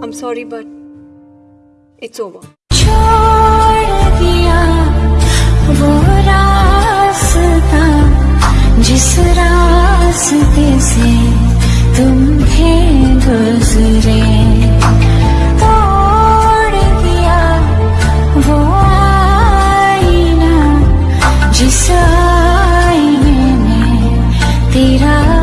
I'm sorry, but it's over. जिस रास्ते से तुम थे गुजरे तोड़ दिया वो आईना जिस आईने में तेरा